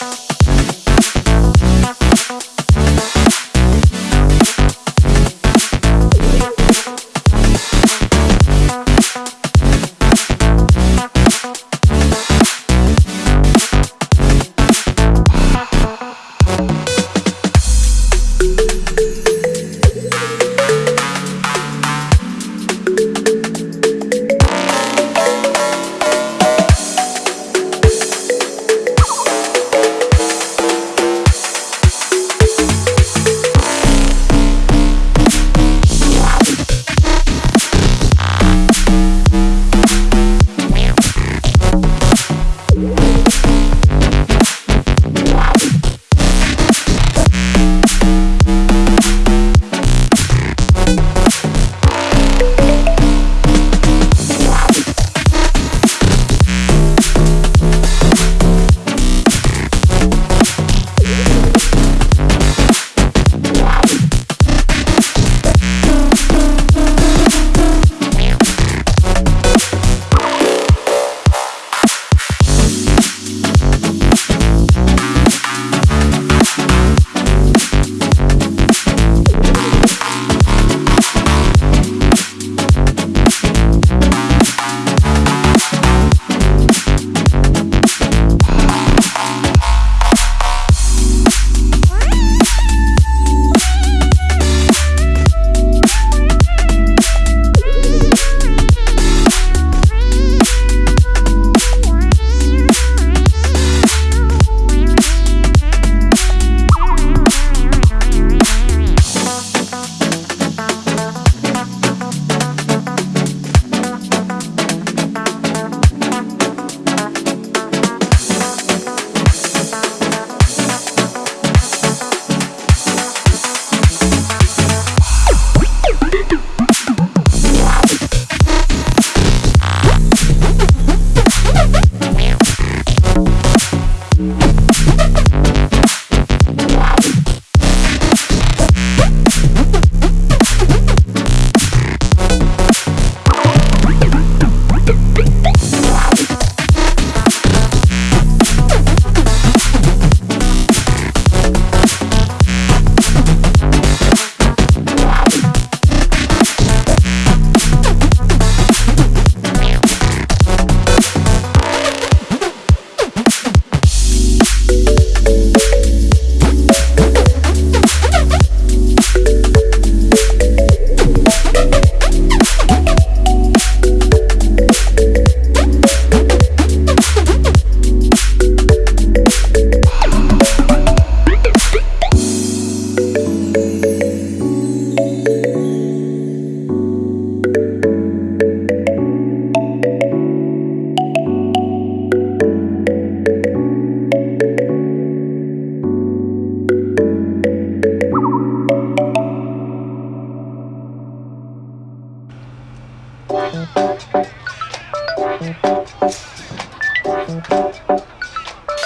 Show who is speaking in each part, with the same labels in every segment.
Speaker 1: Bye.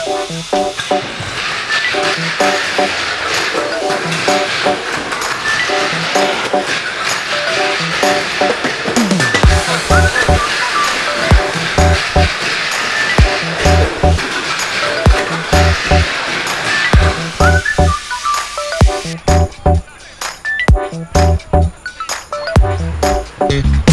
Speaker 1: Thank mm -hmm. you.